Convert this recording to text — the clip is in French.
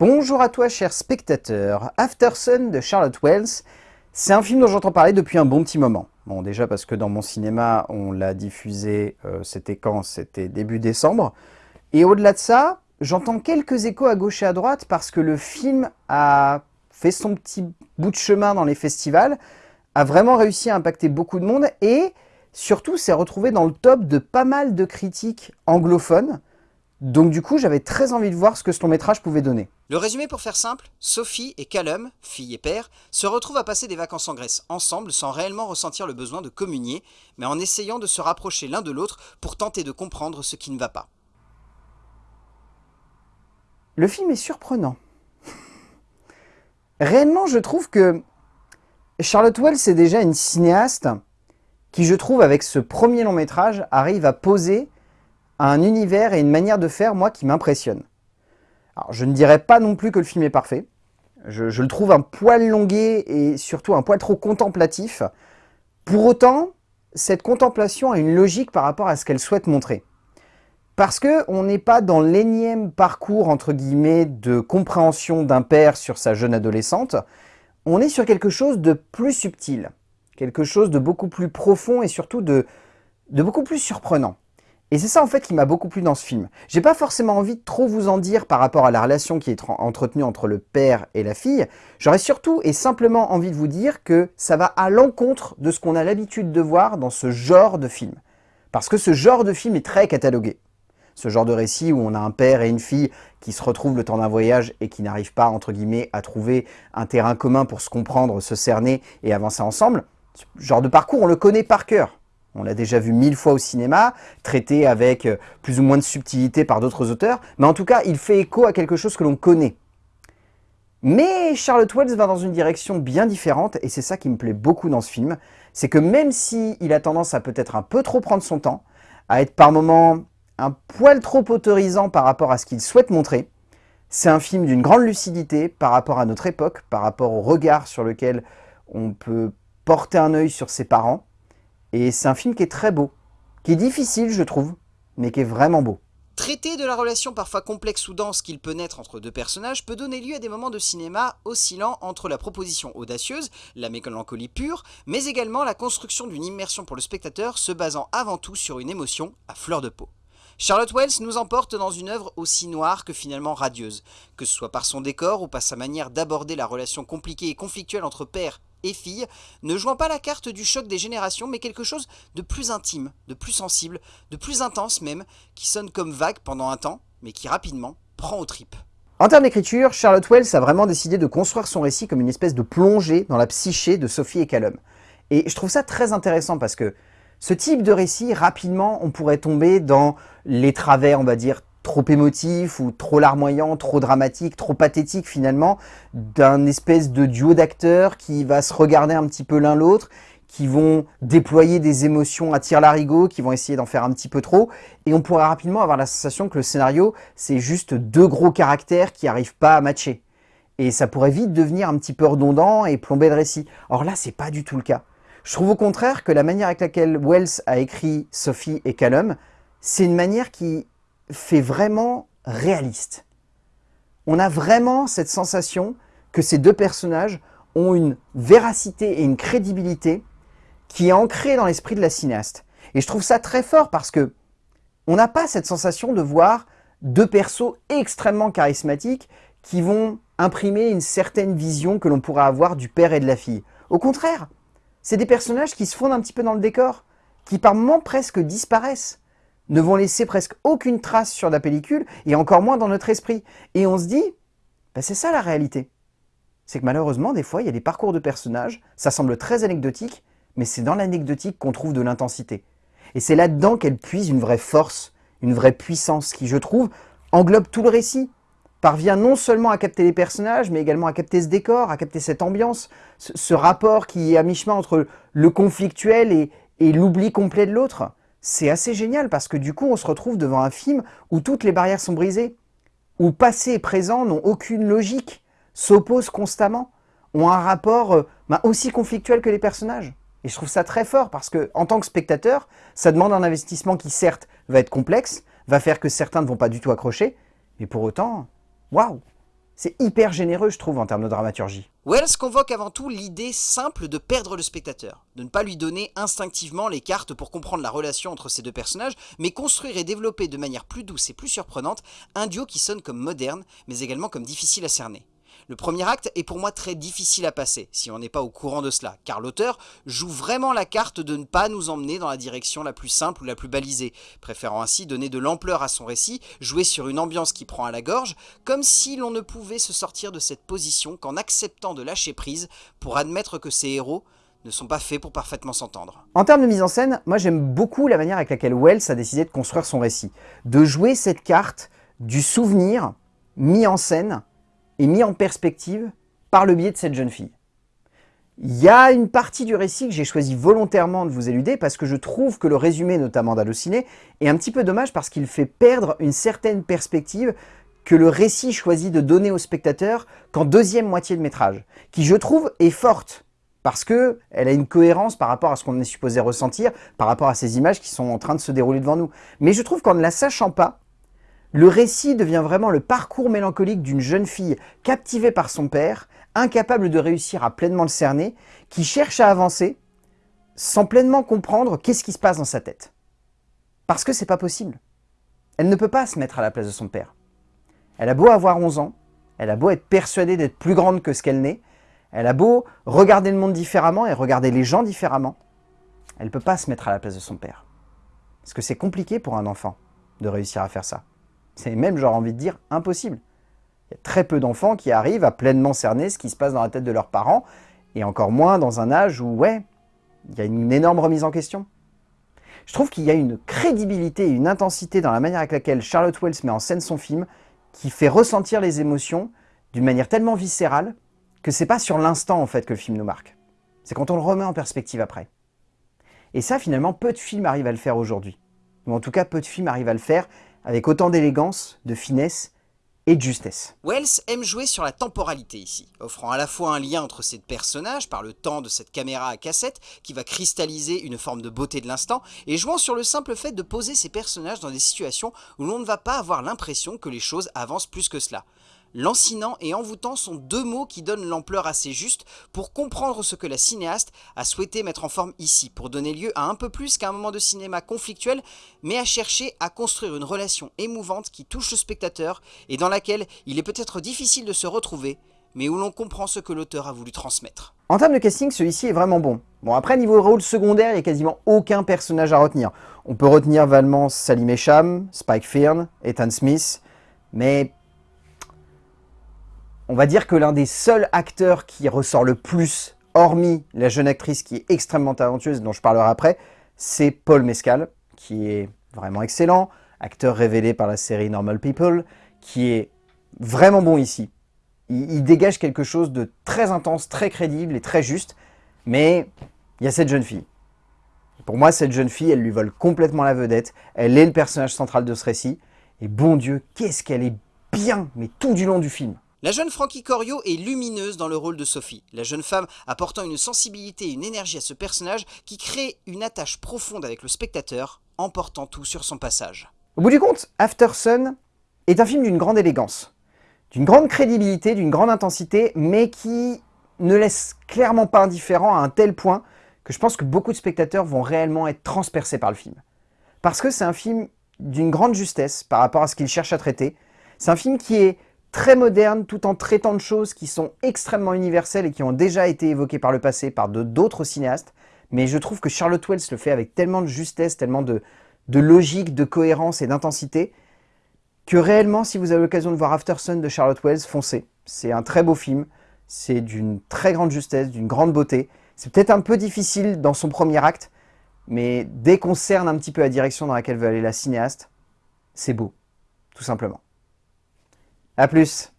Bonjour à toi chers spectateurs, Aftersun de Charlotte Wells, c'est un film dont j'entends parler depuis un bon petit moment. Bon déjà parce que dans mon cinéma on l'a diffusé, euh, c'était quand? C'était début décembre. Et au-delà de ça, j'entends quelques échos à gauche et à droite parce que le film a fait son petit bout de chemin dans les festivals, a vraiment réussi à impacter beaucoup de monde et surtout s'est retrouvé dans le top de pas mal de critiques anglophones. Donc du coup, j'avais très envie de voir ce que ce long métrage pouvait donner. Le résumé pour faire simple, Sophie et Callum, fille et père, se retrouvent à passer des vacances en Grèce ensemble sans réellement ressentir le besoin de communier, mais en essayant de se rapprocher l'un de l'autre pour tenter de comprendre ce qui ne va pas. Le film est surprenant. Réellement, je trouve que Charlotte Wells est déjà une cinéaste qui, je trouve, avec ce premier long métrage, arrive à poser un univers et une manière de faire, moi, qui m'impressionne. Je ne dirais pas non plus que le film est parfait. Je, le trouve un poil longué et surtout un poil trop contemplatif. Pour autant, cette contemplation a une logique par rapport à ce qu'elle souhaite montrer. Parce qu'on n'est pas dans l'énième parcours, entre guillemets, de compréhension d'un père sur sa jeune adolescente. On est sur quelque chose de plus subtil, quelque chose de beaucoup plus profond et surtout de beaucoup plus surprenant. Et c'est ça en fait qui m'a beaucoup plu dans ce film. J'ai pas forcément envie de trop vous en dire par rapport à la relation qui est entretenue entre le père et la fille. J'aurais surtout et simplement envie de vous dire que ça va à l'encontre de ce qu'on a l'habitude de voir dans ce genre de film. Parce que ce genre de film est très catalogué. Ce genre de récit où on a un père et une fille qui se retrouvent le temps d'un voyage et qui n'arrivent pas, entre guillemets, à trouver un terrain commun pour se comprendre, se cerner et avancer ensemble. Ce genre de parcours, on le connaît par cœur. On l'a déjà vu mille fois au cinéma, traité avec euh, plus ou moins de subtilité par d'autres auteurs, mais en tout cas, il fait écho à quelque chose que l'on connaît. Mais Charlotte Wells va dans une direction bien différente, et c'est ça qui me plaît beaucoup dans ce film, c'est que même s'il a tendance à peut-être un peu trop prendre son temps, à être par moments un poil trop autorisant par rapport à ce qu'il souhaite montrer, c'est un film d'une grande lucidité par rapport à notre époque, par rapport au regard sur lequel on peut porter un œil sur ses parents, et c'est un film qui est très beau, qui est difficile je trouve, mais qui est vraiment beau. Traiter de la relation parfois complexe ou dense qu'il peut naître entre deux personnages peut donner lieu à des moments de cinéma oscillant entre la proposition audacieuse, la mélancolie pure, mais également la construction d'une immersion pour le spectateur se basant avant tout sur une émotion à fleur de peau. Charlotte Wells nous emporte dans une œuvre aussi noire que finalement radieuse, que ce soit par son décor ou par sa manière d'aborder la relation compliquée et conflictuelle entre père et fille, ne jouant pas la carte du choc des générations, mais quelque chose de plus intime, de plus sensible, de plus intense même, qui sonne comme vague pendant un temps, mais qui rapidement prend aux tripes. En termes d'écriture, Charlotte Wells a vraiment décidé de construire son récit comme une espèce de plongée dans la psyché de Sophie et Callum. Et je trouve ça très intéressant parce que ce type de récit, rapidement, on pourrait tomber dans les travers, on va dire, trop émotif ou trop larmoyant, trop dramatique, trop pathétique finalement, d'un espèce de duo d'acteurs qui va se regarder un petit peu l'un l'autre, qui vont déployer des émotions à tir larigot, qui vont essayer d'en faire un petit peu trop, et on pourrait rapidement avoir la sensation que le scénario, c'est juste deux gros caractères qui n'arrivent pas à matcher. Et ça pourrait vite devenir un petit peu redondant et plomber le récit. Or là, c'est pas du tout le cas. Je trouve au contraire que la manière avec laquelle Wells a écrit Sophie et Callum, c'est une manière qui fait vraiment réaliste. On a vraiment cette sensation que ces deux personnages ont une véracité et une crédibilité qui est ancrée dans l'esprit de la cinéaste. Et je trouve ça très fort parce que on n'a pas cette sensation de voir deux persos extrêmement charismatiques qui vont imprimer une certaine vision que l'on pourrait avoir du père et de la fille. Au contraire, c'est des personnages qui se fondent un petit peu dans le décor, qui par moments presque disparaissent ne vont laisser presque aucune trace sur la pellicule, et encore moins dans notre esprit. Et on se dit, bah, c'est ça la réalité. C'est que malheureusement, des fois, il y a des parcours de personnages, ça semble très anecdotique, mais c'est dans l'anecdotique qu'on trouve de l'intensité. Et c'est là-dedans qu'elle puise une vraie force, une vraie puissance, qui, je trouve, englobe tout le récit, parvient non seulement à capter les personnages, mais également à capter ce décor, à capter cette ambiance, ce, rapport qui est à mi-chemin entre le conflictuel et l'oubli complet de l'autre c'est assez génial parce que du coup, on se retrouve devant un film où toutes les barrières sont brisées, où passé et présent n'ont aucune logique, s'opposent constamment, ont un rapport euh, bah, aussi conflictuel que les personnages. Et je trouve ça très fort parce que, en tant que spectateur, ça demande un investissement qui, certes, va être complexe, va faire que certains ne vont pas du tout accrocher, mais pour autant, waouh C'est hyper généreux, je trouve, en termes de dramaturgie. Wells convoque avant tout l'idée simple de perdre le spectateur, de ne pas lui donner instinctivement les cartes pour comprendre la relation entre ces deux personnages, mais construire et développer de manière plus douce et plus surprenante un duo qui sonne comme moderne, mais également comme difficile à cerner. Le premier acte est pour moi très difficile à passer, si on n'est pas au courant de cela, car l'auteur joue vraiment la carte de ne pas nous emmener dans la direction la plus simple ou la plus balisée, préférant ainsi donner de l'ampleur à son récit, jouer sur une ambiance qui prend à la gorge, comme si l'on ne pouvait se sortir de cette position qu'en acceptant de lâcher prise pour admettre que ces héros ne sont pas faits pour parfaitement s'entendre. En termes de mise en scène, moi j'aime beaucoup la manière avec laquelle Wells a décidé de construire son récit, de jouer cette carte du souvenir mis en scène est mis en perspective par le biais de cette jeune fille. Il y a une partie du récit que j'ai choisi volontairement de vous éluder parce que je trouve que le résumé notamment d'Allociné est un petit peu dommage parce qu'il fait perdre une certaine perspective que le récit choisit de donner au spectateur qu'en deuxième moitié de métrage, qui je trouve est forte parce qu'elle a une cohérence par rapport à ce qu'on est supposé ressentir, par rapport à ces images qui sont en train de se dérouler devant nous. Mais je trouve qu'en ne la sachant pas, le récit devient vraiment le parcours mélancolique d'une jeune fille captivée par son père, incapable de réussir à pleinement le cerner, qui cherche à avancer sans pleinement comprendre qu'est-ce qui se passe dans sa tête. Parce que c'est pas possible. Elle ne peut pas se mettre à la place de son père. Elle a beau avoir 11 ans, elle a beau être persuadée d'être plus grande que ce qu'elle n'est, elle a beau regarder le monde différemment et regarder les gens différemment, elle ne peut pas se mettre à la place de son père. Parce que c'est compliqué pour un enfant de réussir à faire ça. C'est même, j'aurais envie de dire, impossible. Il y a très peu d'enfants qui arrivent à pleinement cerner ce qui se passe dans la tête de leurs parents, et encore moins dans un âge où, ouais, il y a une énorme remise en question. Je trouve qu'il y a une crédibilité et une intensité dans la manière avec laquelle Charlotte Wells met en scène son film qui fait ressentir les émotions d'une manière tellement viscérale que c'est pas sur l'instant en fait que le film nous marque. C'est quand on le remet en perspective après. Et ça, finalement, peu de films arrivent à le faire aujourd'hui. Ou en tout cas, peu de films arrivent à le faire avec autant d'élégance, de finesse et de justesse. Wells aime jouer sur la temporalité ici, offrant à la fois un lien entre ces personnages par le temps de cette caméra à cassette qui va cristalliser une forme de beauté de l'instant, et jouant sur le simple fait de poser ces personnages dans des situations où l'on ne va pas avoir l'impression que les choses avancent plus que cela. Lancinant et envoûtant sont deux mots qui donnent l'ampleur assez juste pour comprendre ce que la cinéaste a souhaité mettre en forme ici, pour donner lieu à un peu plus qu'un moment de cinéma conflictuel, mais à chercher à construire une relation émouvante qui touche le spectateur et dans laquelle il est peut-être difficile de se retrouver, mais où l'on comprend ce que l'auteur a voulu transmettre. En termes de casting, celui-ci est vraiment bon. Bon, après, niveau rôle secondaire, il n'y a quasiment aucun personnage à retenir. On peut retenir valement Salim Echam, Spike Fearn, Ethan Smith, mais on va dire que l'un des seuls acteurs qui ressort le plus, hormis la jeune actrice qui est extrêmement talentueuse, dont je parlerai après, c'est Paul Mescal, qui est vraiment excellent, acteur révélé par la série Normal People, qui est vraiment bon ici. Il, dégage quelque chose de très intense, très crédible et très juste, mais il y a cette jeune fille. Pour moi, cette jeune fille, elle lui vole complètement la vedette, elle est le personnage central de ce récit, et bon Dieu, qu'est-ce qu'elle est bien, mais tout du long du film. La jeune Frankie Corio est lumineuse dans le rôle de Sophie, la jeune femme apportant une sensibilité et une énergie à ce personnage qui crée une attache profonde avec le spectateur, emportant tout sur son passage. Au bout du compte, After Sun est un film d'une grande élégance, d'une grande crédibilité, d'une grande intensité, mais qui ne laisse clairement pas indifférent à un tel point que je pense que beaucoup de spectateurs vont réellement être transpercés par le film. Parce que c'est un film d'une grande justesse par rapport à ce qu'il cherche à traiter. C'est un film qui est très moderne tout en traitant de choses qui sont extrêmement universelles et qui ont déjà été évoquées par le passé par d'autres cinéastes. Mais je trouve que Charlotte Wells le fait avec tellement de justesse, tellement de, logique, de cohérence et d'intensité que réellement, si vous avez l'occasion de voir After Sun de Charlotte Wells, foncez. C'est un très beau film, c'est d'une très grande justesse, d'une grande beauté. C'est peut-être un peu difficile dans son premier acte, mais dès qu'on cerne un petit peu la direction dans laquelle veut aller la cinéaste, c'est beau, tout simplement. A plus